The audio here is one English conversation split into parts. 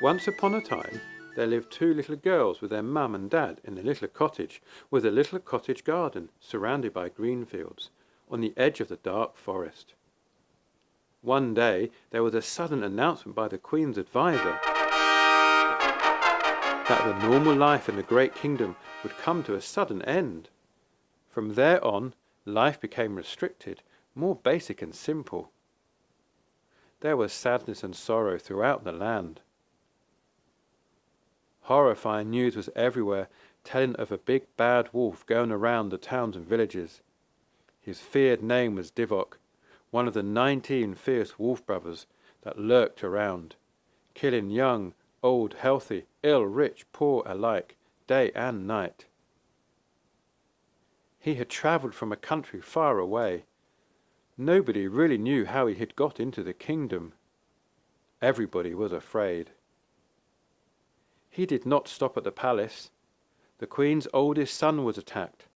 Once upon a time, there lived two little girls with their mum and dad in a little cottage with a little cottage garden surrounded by green fields on the edge of the dark forest. One day there was a sudden announcement by the queen's adviser that the normal life in the great kingdom would come to a sudden end. From there on, life became restricted, more basic and simple. There was sadness and sorrow throughout the land. Horrifying news was everywhere, telling of a big bad wolf going around the towns and villages. His feared name was Divok, one of the nineteen fierce wolf brothers that lurked around, killing young, old, healthy, ill, rich, poor alike, day and night. He had travelled from a country far away. Nobody really knew how he had got into the kingdom. Everybody was afraid. He did not stop at the palace. The queen's oldest son was attacked.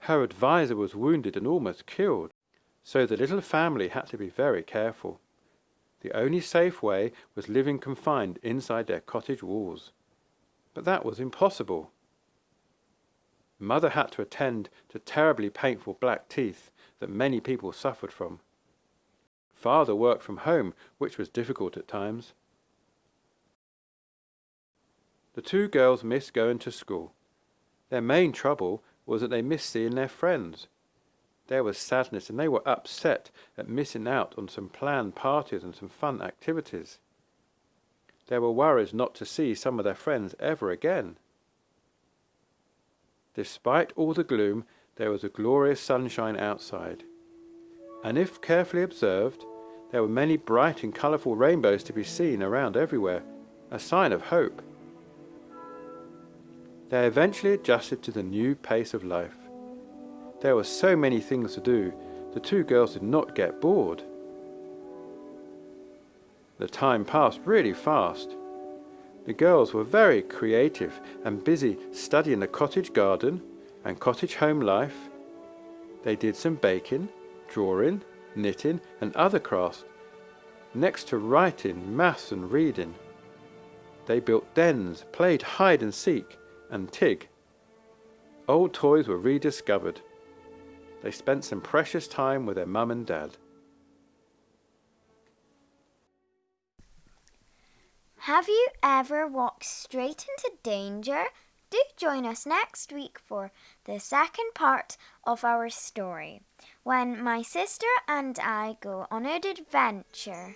Her adviser was wounded and almost killed, so the little family had to be very careful. The only safe way was living confined inside their cottage walls. But that was impossible. Mother had to attend to terribly painful black teeth that many people suffered from. Father worked from home, which was difficult at times. The two girls missed going to school. Their main trouble was that they missed seeing their friends. There was sadness and they were upset at missing out on some planned parties and some fun activities. There were worries not to see some of their friends ever again. Despite all the gloom, there was a glorious sunshine outside. And if carefully observed, there were many bright and colourful rainbows to be seen around everywhere, a sign of hope. They eventually adjusted to the new pace of life. There were so many things to do, the two girls did not get bored. The time passed really fast. The girls were very creative and busy studying the cottage garden and cottage home life. They did some baking, drawing, knitting and other crafts, next to writing, maths and reading. They built dens, played hide and seek and tig. Old toys were rediscovered. They spent some precious time with their mum and dad. Have you ever walked straight into danger? Do join us next week for the second part of our story when my sister and I go on an adventure.